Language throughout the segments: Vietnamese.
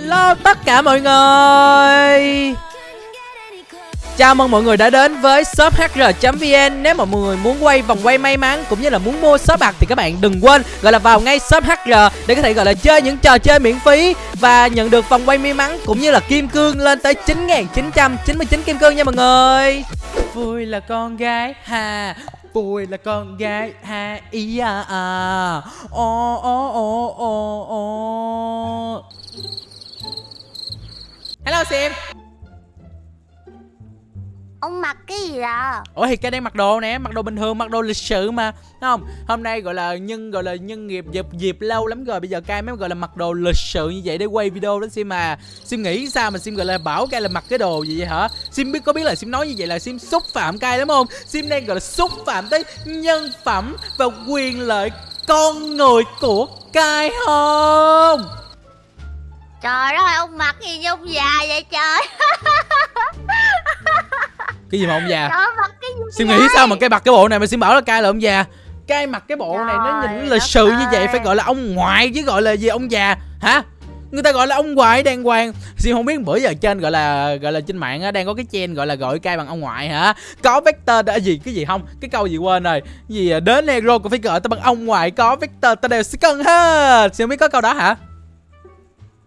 Hello tất cả mọi người. Chào mừng mọi người đã đến với shop hr.vn Nếu mà mọi người muốn quay vòng quay may mắn cũng như là muốn mua shop bạc thì các bạn đừng quên gọi là vào ngay shop hr để có thể, gọi là, chơi những trò chơi miễn phí và nhận được vòng quay may mắn cũng như là kim cương lên tới 9.999 kim cương nha mọi người. Vui là con gái ha, Vui là con gái ha, ý à à. Ô ô ô ô ô Hello Sim Ông mặc cái gì à? Ủa thì cái đang mặc đồ nè, mặc đồ bình thường, mặc đồ lịch sự mà Thấy không? Hôm nay gọi là nhân gọi là nhân nghiệp dịp dịp lâu lắm rồi Bây giờ cai mới gọi là mặc đồ lịch sự như vậy để quay video đó Sim mà Sim nghĩ sao mà Sim gọi là bảo cai là mặc cái đồ gì vậy hả? Sim biết có biết là Sim nói như vậy là Sim xúc phạm cai lắm không? Sim đang gọi là xúc phạm tới nhân phẩm và quyền lợi con người của cai không? Trời ơi, ông mặc gì như ông già vậy trời? Cái gì mà ông già? Trời ơi, mặc cái gì vậy? nghĩ sao mà cái mặc cái bộ này mà Sim bảo là cai là ông già. Cai mặc cái bộ này nó nhìn Trời lịch sự như vậy ơi. phải gọi là ông ngoại chứ gọi là gì ông già. Hả? Người ta gọi là ông ngoại đàng hoàng. Sim không biết bữa giờ trên gọi là gọi là trên mạng á đang có cái chen gọi là gọi cai bằng ông ngoại hả? Có vector đã gì cái gì không? Cái câu gì quên rồi. Gì à, đến hero cũng phải gọi ta bằng ông ngoại có vector ta đều sẽ cần hết. Sim không biết có câu đó hả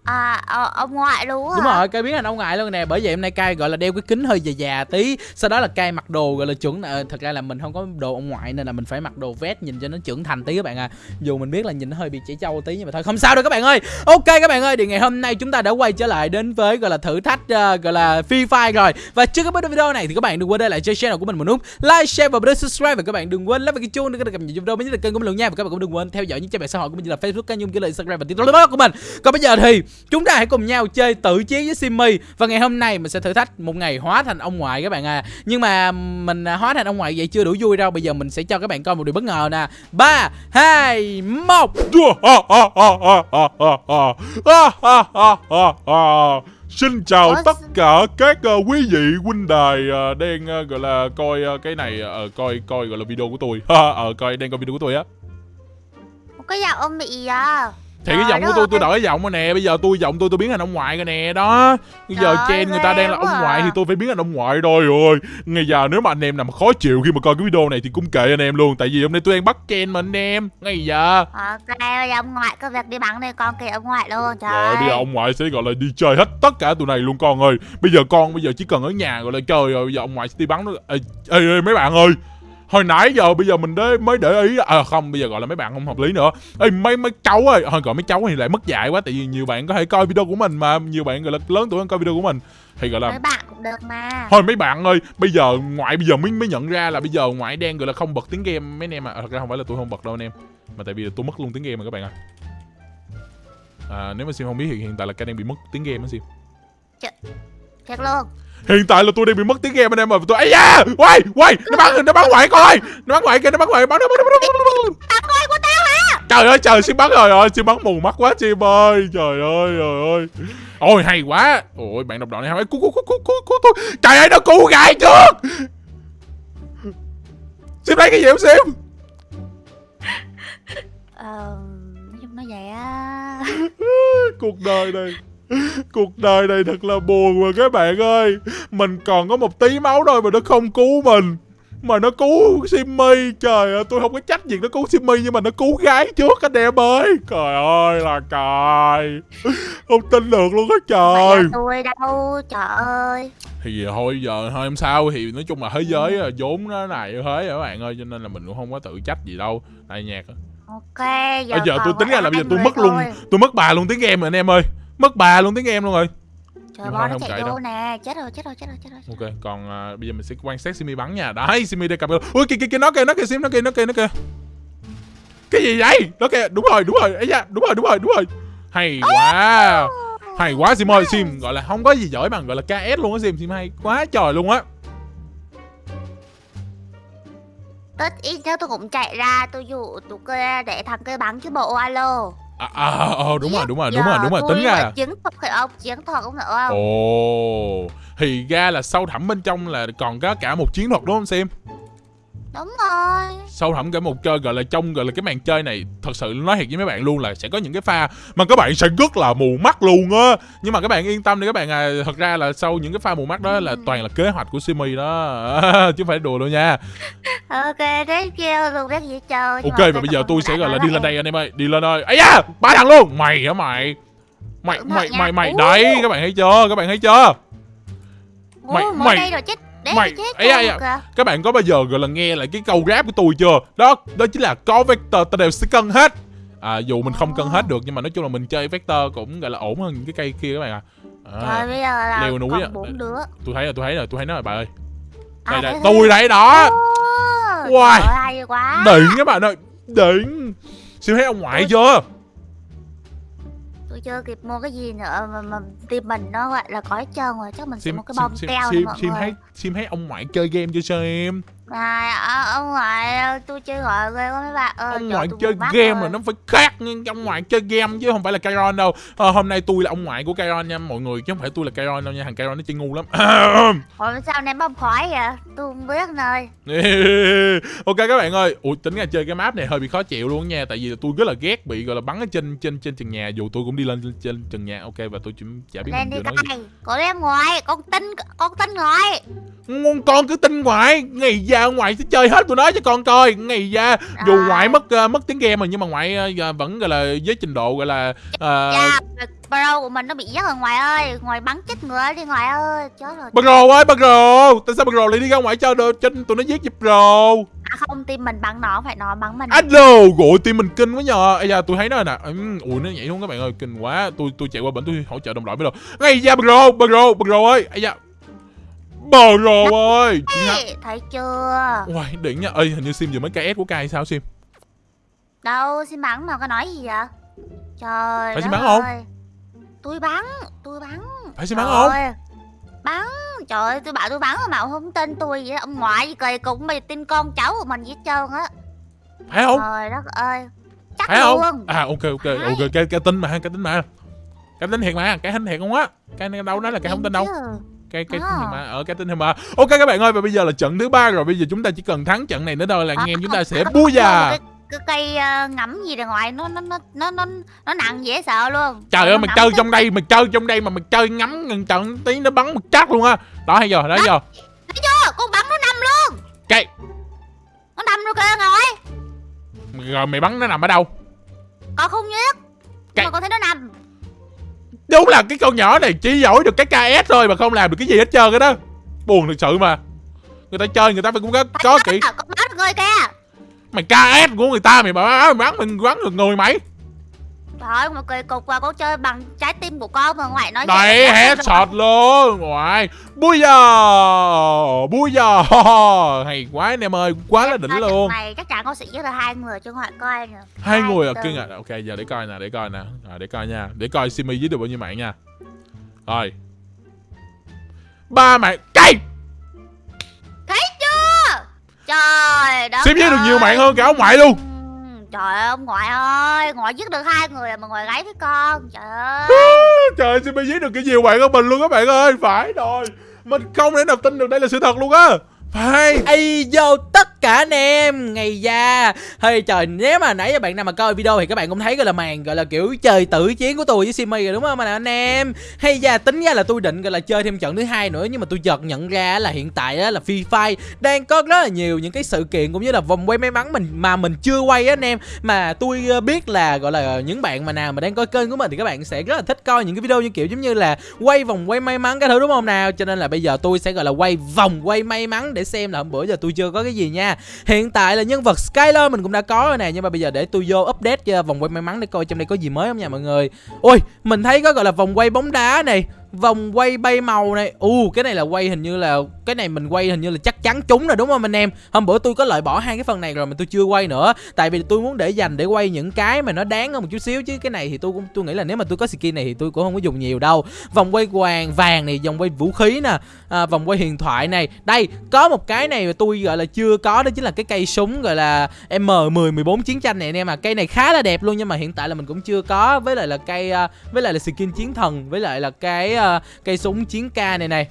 À, à ông ngoại luôn á Đúng hả? rồi, cái biến thành ông ngoại luôn nè. Bởi vậy hôm nay cay gọi là đeo cái kính hơi già già tí. Sau đó là cay mặc đồ gọi là chuẩn ờ, Thật ra là mình không có đồ ông ngoại Nên là mình phải mặc đồ vest nhìn cho nó trưởng thành tí các bạn à Dù mình biết là nhìn nó hơi bị trẻ trâu tí Nhưng mà thôi không sao đâu các bạn ơi. Ok các bạn ơi, thì ngày hôm nay chúng ta đã quay trở lại Đến với gọi là thử thách uh, gọi là Free Fire rồi. Và trước cái video này thì các bạn đừng quên để lại cho channel của mình một nút Like, share và bấm subscribe. Và các bạn đừng quên lắp và cái chuông để có cập nhật video mới nhất là kênh của mình luôn nha. Và các bạn cũng đừng quên theo dõi những trang mạng xã hội của mình như là Facebook, kênh YouTube, Instagram và TikTok của mình. Còn bây giờ thì chúng ta hãy cùng nhau chơi tự chiến với Simmy. Và ngày hôm nay mình sẽ thử thách một ngày hóa thành ông ngoại các bạn à. Nhưng mà mình à, hóa thành ông ngoại vậy chưa đủ vui đâu. Bây giờ mình sẽ cho các bạn coi một điều bất ngờ nè. Ba hai một. Xin chào Ủa, tất cả các ờ, quý vị huynh đài ờ, đang ờ, gọi là coi ờ, cái này ờ, coi coi gọi là video của tôi. Ờ coi đang coi video của tôi á. Cái giọng ông bị à Thì cái giọng của tôi tôi đổi giọng rồi nè, bây giờ tôi giọng tôi tôi biến thành ông ngoại rồi nè, đó. Bây giờ Trời chen người ta đang là ông à. ngoại thì tôi phải biến thành ông ngoại thôi rồi. Ngay giờ nếu mà anh em mà khó chịu khi mà coi cái video này thì cũng kệ anh em luôn, tại vì hôm nay tôi đang bắt chen mà anh em. Ngay giờ. Ok, bây giờ ông ngoại có việc đi bắn đây con kìa ông ngoại luôn Trời Rồi bây giờ ông ngoại sẽ gọi là đi chơi hết tất cả tụi này luôn con ơi Bây giờ con bây giờ chỉ cần ở nhà gọi là chơi rồi Bây giờ ông ngoại sẽ đi bắn nó ê, ê, ê mấy bạn ơi Hồi nãy giờ bây giờ mình đế, mới để ý À không bây giờ gọi là mấy bạn không hợp lý nữa Ê mấy mấy cháu ơi Thôi gọi mấy cháu thì lại mất dạy quá Tại vì nhiều bạn có thể coi video của mình mà Nhiều bạn gọi là lớn tuổi hơn coi video của mình Thì gọi là Mấy bạn cũng được mà Thôi mấy bạn ơi, bây giờ ngoại bây giờ mới mới nhận ra là bây giờ ngoại đang gọi là không bật tiếng game mấy anh em à. Thật ra không phải là tôi không bật đâu anh em, mà tại vì tôi mất luôn tiếng game mà các bạn à. À nếu mà Sim không biết thì hiện tại là cái đang bị mất tiếng game á Sim. Thiệt luôn Hiện tại là tôi đang bị mất tiếng game anh em mà tôi ấy da, quay, quay, nó bắn nó bắn ngoại coi. Nó bắn ngoại kìa, nó bắn ngoại, bắn nó bắn nó bắn nó. Tao coi của tao hả Trời ơi trời, Sim bắn rồi rồi, Sim bắn mù mắt quá Sim ơi. Trời ơi, trời ơi. Ôi hay quá. Ôi bạn đọc đoạn này hay quá. Cứu cứu cứu cứu cứu cứu tôi. Trời ơi nó cứu gài trước. Sim lấy cái gì không Sim? Ờ, nói chung nó vậy á cuộc đời này cuộc đời này thật là buồn mà các bạn ơi. Mình còn có một tí máu thôi mà nó không cứu mình. Mà nó cứu Simmy trời ơi tôi không có trách việc nó cứu Simmy nhưng mà nó cứu gái trước anh em ơi. Trời ơi là trời không tin được luôn á trời. Tôi đâu Trời ơi. Thì thôi giờ thôi không sao thì nói chung là thế giới à, vốn nó này thế rồi các bạn ơi cho nên là mình cũng không có tự trách gì đâu. Đây nhạc. Ok giờ, bây giờ tôi tính ra là bây giờ tôi mất luôn tôi mất bà luôn tiếng game rồi anh em ơi mất bà luôn tiếng game luôn rồi Trời bo nó không chạy chạy vô đâu. nè Chết rồi chết rồi chết rồi chết rồi Ok, còn à, bây giờ mình sẽ quan sát Simi bắn nha. Đấy, Simi đây cặp. Ui kìa kìa kìa nó kìa, nó kìa Sim, nó kìa, nó kìa, nó kìa. Cái gì vậy? Nó kìa, đúng rồi, đúng rồi. Ấy da, đúng rồi, đúng rồi, đúng rồi. Hay quá. Hay quá Sim ơi, Sim gọi là không có gì giỏi bằng gọi là KS luôn á Sim, Sim hay quá trời luôn á. Tất ít nữa tôi cũng chạy ra Tôi dụ tụi kia để thằng kia bắn chứ bộ alo À, à, ờ, đúng rồi, đúng rồi, đúng rồi, đúng rồi, tính ra. chiến thuật phải không chiến thuật cũng được không Ồ, thì ra là sâu thẳm bên trong là còn có cả một chiến thuật đúng không Sim? Đúng rồi. Sâu thẳm cả một chơi gọi là trong gọi là cái màn chơi này thật sự nói thiệt với mấy bạn luôn là sẽ có những cái pha mà các bạn sẽ rất là mù mắt luôn á. Nhưng mà các bạn yên tâm đi các bạn à thật ra là sau những cái pha mù mắt đó là toàn là kế hoạch của Simi đó. Chứ không phải đùa đâu nha. Ok thế kêu luôn biết gì chơi. Ok mà và bây giờ tôi sẽ gọi là đi lên đây anh em ơi. Đi lên ơi ấy da ba thằng luôn. Mày hả mày? Mày mày mày mày đấy các bạn thấy chưa? Các bạn thấy chưa? Mày- mày- rồi chết Để mày- ấy ấy kìa. các bạn có bao giờ gọi là nghe lại cái câu rap của tôi chưa? Đó đó chính là có vector ta đều sẽ cân hết. À, dù mình không cân hết được nhưng mà nói chung là mình chơi vector cũng gọi là ổn hơn những cái cây kia các bạn à, Trời à bây giờ là leo núi đứa. Tôi thấy rồi tôi thấy rồi tôi thấy nó rồi bà ơi. À, đây đây thế tôi đấy đó. Wow. Trời đỉnh các bạn ơi đỉnh. Siêu thấy ông ngoại chưa Tôi chưa kịp mua cái gì nữa mà, mà tim mình nó gọi là có hết trơn rồi Chắc mình sẽ sim mua cái sim bông sim keo này sim mọi sim người. thấy sim thấy ông ngoại chơi game chưa sao em Này, à, ông ngoại tôi chơi gọi ghê quá mấy bạn ơi. Ông ngoại chơi game rồi. nó phải khác nhưng ông ngoại chơi game chứ không phải là Kairon đâu. Ờ, hôm nay tôi là ông ngoại của Kairon nha mọi người chứ không phải tôi là Kairon đâu nha thằng Kairon nó chơi ngu lắm. Ủa sao ném bông khói vậy? Tôi không biết nơi ok các bạn ơi ủa tính ra chơi cái map này hơi bị khó chịu luôn nha tại vì tôi rất là ghét bị gọi là bắn ở trên trên trên trần nhà dù tôi cũng đi lên trên trần nhà. Ok và tôi chỉ chả biết Lên đi cay Cố lên ngoài Con tin Con tin Ngon con cứ tin ngoại ngày già ngoại sẽ chơi hết tụi nó cho con coi. Ngày già dù Rồi. ngoại mất ờ, mất tiếng game rồi nhưng mà ngoại giờ vẫn gọi là với trình độ gọi là Dạ Pro của mình nó bị giết rồi ngoài ơi. Ngoài bắn chết người đi ngoài ơi. Chết rồi Bro ơi Bro. Tại sao Bro lại đi ra ngoài cho đồ trên tụi nó giết giúp Bro? À không tim mình bắn nó phải nó bắn mình. Alo gọi tim mình kinh quá nhờ. Ây da tôi thấy nó nè. Ui nó nhảy xuống các bạn ơi kinh quá. Tôi tôi chạy qua bển tôi hỗ trợ đồng đội mới được. Ngay da Bro Bro Bro ơi. Ây da Bro ơi! Chị Thấy chưa? Uầy đỉnh nha. Ê hình như Sim vừa mới KS của Kai sao Sim? Đâu xin bắn mà có nói gì vậy? Trời Phải đất bắn không? Tôi bắn Tôi bắn. Phải Sim bắn không? Bắn. Trời ơi tôi bảo tôi bắn mà ông không tin tôi vậy Ông ngoại gì kỳ cục mày tin con cháu của mình vậy hết trơn á. Phải không? Trời đất ơi. Chắc Phải không? luôn. À ok ok Phải. ok. Cái cái tin mà cái tin mà. Cái tin thiệt mà cái hình thiệt không á? Cái đâu nói là cái không tin đâu. Cái cái tin thiệt mà ở cái tin thiệt mà. Ok các bạn ơi và bây giờ là trận thứ ba rồi. Bây giờ chúng ta chỉ cần thắng trận này nữa thôi là anh em chúng ta sẽ có già. cái, cây ờ, ngắm gì ra ngoài nó nó nó nó nó nó nặng dễ sợ luôn. Trời ơi mày chơi trong đây mày chơi trong đây mà mày chơi ngắm gần trận tí nó bắn một chắc luôn á. Đó hay giờ đó giờ. Thấy chưa? Con bắn nó nằm luôn. Cái nó nằm rồi kìa ngồi. Rồi mày bắn nó nằm ở đâu? Con không biết mà con thấy nó nằm đúng là cái con nhỏ này chỉ giỏi được cái KS thôi mà không làm được cái gì hết trơn cái đó. Buồn thực sự mà. Người ta chơi người ta phải cũng có có kỹ. mày KS của người ta mày bắn bắn mình bắn được người mày ơi mà kỳ cục và con chơi bằng trái tim của con mà ngoại nói Đấy vậy. headshot luôn Ngoài Bui giờ Bui giờ Hay quá anh em ơi Quá là đỉnh luôn. này chắc chắn con sẽ giết được hai người cho ngoại coi nè. Hai người à kinh à Ok giờ để coi nè Để coi nè. À, Để coi nha. Để coi Simi giết được bao nhiêu mạng nha. Rồi. Ba mạng Cây thấy chưa? Trời đất Sim giết được nhiều mạng hơn cả ông ngoại luôn trời ơi ông ngoại ơi ngoại giết được hai người mà ngoại gáy với con trời ơi. Trời ơi Simi giết được cái nhiều bạn của mình luôn các bạn ơi Phải rồi. Mình không thể nào tin được đây là sự thật luôn á phải Ây vô, tất cả anh em Ngày da. Hay trời, nếu mà nãy giờ bạn nào mà coi video Thì các bạn cũng thấy gọi là màn gọi là kiểu chơi tử chiến của tôi với Simi rồi, đúng không? Anh em. Hay da, tính ra là tôi định gọi là chơi thêm trận thứ hai nữa, Nhưng mà tôi chợt nhận ra là hiện tại á là Free Fire Đang có rất là nhiều những cái sự kiện cũng như là vòng quay may mắn mình, mà mình chưa quay á, anh em. Mà tôi ờ, biết là gọi là những bạn mà nào mà đang coi kênh của mình Thì các bạn sẽ rất là thích coi những cái video như kiểu giống như là Quay vòng quay may mắn cái thứ, đúng không nào? Cho nên là bây giờ tôi sẽ gọi là quay vòng quay may mắn để xem là hôm bữa giờ tôi chưa có cái gì nha. Hiện tại là nhân vật Skyler mình cũng đã có rồi nè, Nhưng mà bây giờ để tôi vô update cho vòng quay may mắn để coi trong đây có gì mới không nha mọi người. Ôi, mình thấy có gọi là vòng quay bóng đá này. Vòng quay bay màu này. U cái này là quay hình như là Cái này mình quay hình như là chắc chắn trúng rồi đúng không anh em? Hôm bữa tôi có loại bỏ hai cái phần này rồi mà tôi chưa quay nữa. Tại vì tôi muốn để dành để quay những cái mà nó đáng hơn một chút xíu Chứ cái này thì tôi cũng tôi nghĩ là nếu mà tôi có skin này thì tôi cũng không có dùng nhiều đâu. Vòng quay vàng vàng này Vòng quay vũ khí nè à, Vòng quay huyền thoại này. Đây có một cái này mà tôi gọi là chưa có Đó chính là cái cây súng gọi là M10 14 chiến tranh này anh em à Cây này khá là đẹp luôn nhưng mà hiện tại là mình cũng chưa có. Với lại là cây à, Với lại là skin chiến thần Với lại là cái à, à, cây súng chiến ca này này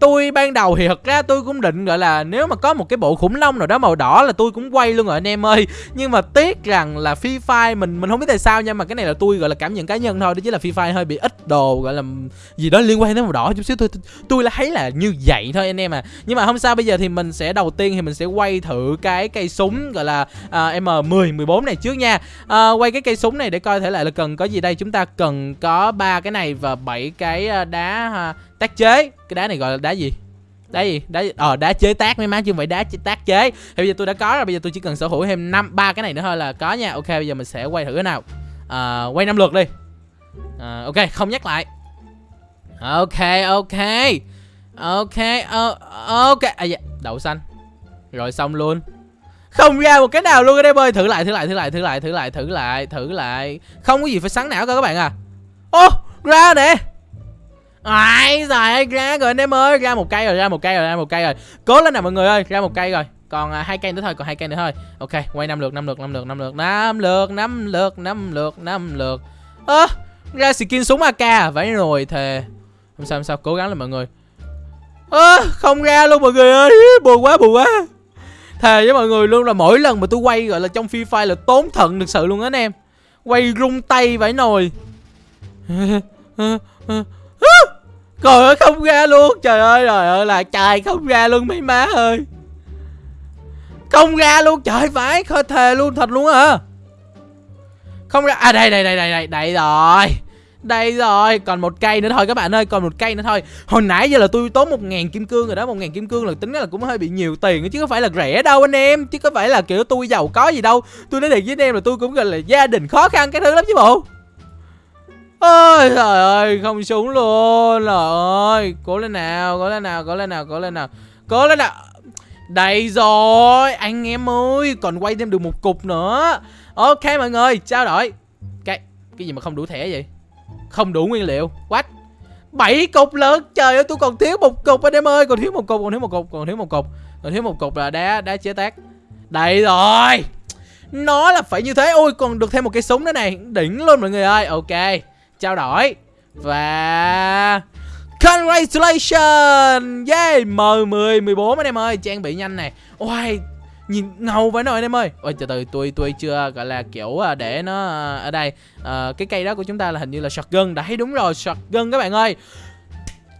tôi ban đầu thì thật ra tôi cũng định gọi là nếu mà có một cái bộ khủng long nào đó màu đỏ là tôi cũng quay luôn rồi anh em ơi. Nhưng mà tiếc rằng là Free Fire mình mình không biết tại sao nha mà cái này là tôi gọi là cảm nhận cá nhân thôi. Đó chứ là Free Fire hơi bị ít đồ gọi là gì đó liên quan đến màu đỏ chút xíu. Tôi tôi, tôi là thấy là như vậy thôi anh em à. Nhưng mà không sao bây giờ thì mình sẽ đầu tiên thì mình sẽ quay thử cái cây súng gọi là à, M10 14 này trước nha. À, quay cái cây súng này để coi thể lại là cần có gì đây. Chúng ta cần có ba cái này và bảy cái à, đá à, tác chế. Cái đá này gọi là đá gì? Đá gì? Đá ờ đá chế tác mấy má chứ không phải đá chế tác chế. Thì bây giờ tôi đã có rồi bây giờ tôi chỉ cần sở hữu thêm năm ba cái này nữa thôi là có nha. Ok bây giờ mình sẽ quay thử cái nào. À, quay năm lượt đi. À, ok không nhắc lại. Ok ok. Ok ờ, ok. À, dạ. đậu xanh. Rồi xong luôn. Không ra một cái nào luôn ở đây bơi. Thử lại thử lại thử lại thử lại thử lại thử lại thử lại. Không có gì phải sáng não cơ các bạn à. Ô ra nè. Ai giời ơi, ra rồi anh em ơi, ra một cây rồi, ra một cây rồi, ra một cây rồi. Cố lên nào mọi người ơi, ra một cây rồi. Còn à, hai cây nữa thôi, còn hai cây nữa thôi. Ok, quay năm lượt, năm lượt, năm lượt, năm lượt, năm lượt, năm lượt, năm lượt, năm lượt. Ơ, à, ra skin súng AK à? vậy rồi thề. Không sao không sao, cố gắng lên mọi người. Ơ, à, không ra luôn mọi người ơi, buồn quá buồn quá. Thề với mọi người luôn là mỗi lần mà tôi quay gọi là trong Free Fire là tốn thận thực sự luôn á anh em. Quay rung tay vậy nồi. Trời ơi không ra luôn Trời ơi trời ơi là trời không ra luôn mấy má ơi Không ra luôn trời phải khơi thề luôn thật luôn hả Không ra À đây đây đây đây đây đây rồi đây rồi, còn một cây nữa thôi các bạn ơi, còn một cây nữa thôi. Hồi nãy giờ là tôi tốn một ngàn kim cương rồi đó, một ngàn kim cương là tính là cũng hơi bị nhiều tiền chứ có phải là rẻ đâu anh em, chứ có phải là kiểu tôi giàu có gì đâu. Tôi nói thiệt với anh em là tôi cũng gọi là gia đình khó khăn cái thứ lắm chứ bộ. Ôi trời ơi, không súng luôn. Trời ơi, cố lên nào, cố lên nào, cố lên nào, cố lên nào. Cố lên nào. Đây rồi, anh em ơi, còn quay thêm được một cục nữa. Ok mọi người, trao đổi. Cái cái gì mà không đủ thẻ vậy? Không đủ nguyên liệu. What? bảy cục lớn trời ơi tôi còn thiếu một cục anh em ơi còn thiếu một cục còn thiếu một cục còn thiếu một cục còn thiếu một cục là đá đá chế tác đây rồi nó là phải như thế ôi còn được thêm một cái súng nữa này đỉnh luôn mọi người ơi ok trao đổi. Và Congratulations! Yeah M10 14 anh em ơi Trang bị nhanh này. Ôi Nhìn ngầu phải nồi anh em ơi. Ôi từ từ tôi tôi chưa gọi là kiểu à, để nó à, ở đây. À, Cái cây đó của chúng ta là hình như là shotgun. Đấy đúng rồi shotgun các bạn ơi.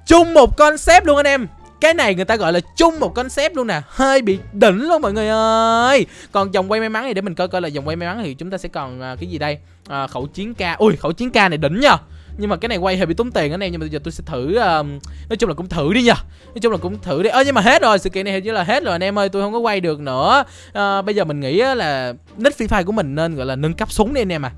Chung một concept luôn anh em cái này người ta gọi là chung một concept luôn nè. Hơi bị đỉnh luôn mọi người ơi. Còn dòng quay may mắn này để mình coi coi là dòng quay may mắn thì chúng ta sẽ còn uh, cái gì đây? Uh, khẩu chiến ca. Ui khẩu chiến ca này đỉnh nha nhưng mà cái này quay hơi bị tốn tiền anh em nhưng mà bây giờ tôi sẽ thử uh, nói chung là cũng thử đi nha nói chung là cũng thử đi. Ơ nhưng mà hết rồi sự kiện này hình như là hết rồi anh em ơi tôi không có quay được nữa. Uh, bây giờ mình nghĩ là nick free fire của mình nên gọi là nâng cấp súng đi anh em à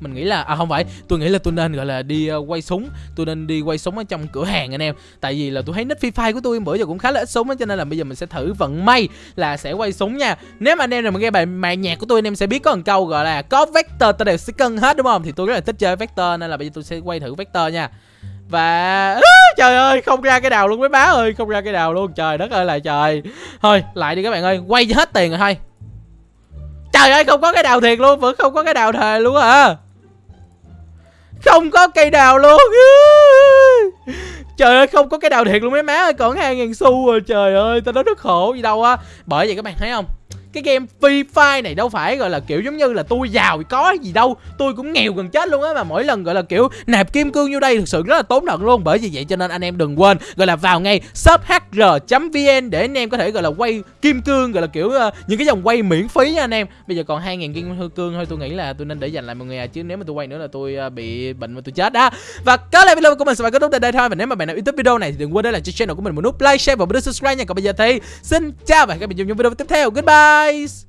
mình nghĩ là à không phải. Tôi nghĩ là tôi nên gọi là đi uh, quay súng. Tôi nên đi quay súng ở trong cửa hàng anh em. Tại vì là tôi thấy nick free fire của tôi bữa giờ cũng khá là ít súng á cho nên là bây giờ mình sẽ thử vận may là sẽ quay súng nha. Nếu mà anh em nào mà nghe bài bài nhạc của tôi anh em sẽ biết có một câu gọi là có vector tôi đều sẽ cân hết đúng không? Thì tôi rất là thích chơi vector nên là bây giờ tôi sẽ quay thử vector nha. Và à, trời ơi không ra cái đào luôn mấy má ơi không ra cái đào luôn. Trời đất ơi là trời. Thôi lại đi các bạn ơi quay hết tiền rồi thôi. Trời ơi không có cái đào thiệt luôn vẫn không có cái đào thề luôn à không có cây đào luôn. Trời ơi, không có cái đào thiệt luôn mấy má ơi, Còn hai ngàn xu rồi, trời ơi, Tao nói rất khổ gì đâu á. Bởi vậy các bạn thấy không? Cái game Free Fire này đâu phải gọi là kiểu giống như là tôi giàu có gì đâu. Tôi cũng nghèo gần chết luôn á mà mỗi lần gọi là kiểu nạp kim cương vô đây thực sự rất là tốn nợ luôn. Bởi vì vậy cho nên anh em đừng quên gọi là vào ngay shophr.vn để anh em có thể gọi là quay kim cương gọi là kiểu uh, những cái dòng quay miễn phí nha anh em. Bây giờ còn 2.000 kim cương thôi tôi nghĩ là tôi nên để dành lại mọi người à chứ nếu mà tôi quay nữa là tôi uh, bị bệnh mà tôi chết đó. Và có lại video của mình sẽ phải kết thúc tại đây thôi. Và nếu mà bạn nào yêu thích video này thì đừng quên để lại cho channel của mình một nút like share và bấm subscribe nha. Còn bây giờ thì xin chào và hẹn gặp lại trong những video tiếp theo. Goodbye! Guys.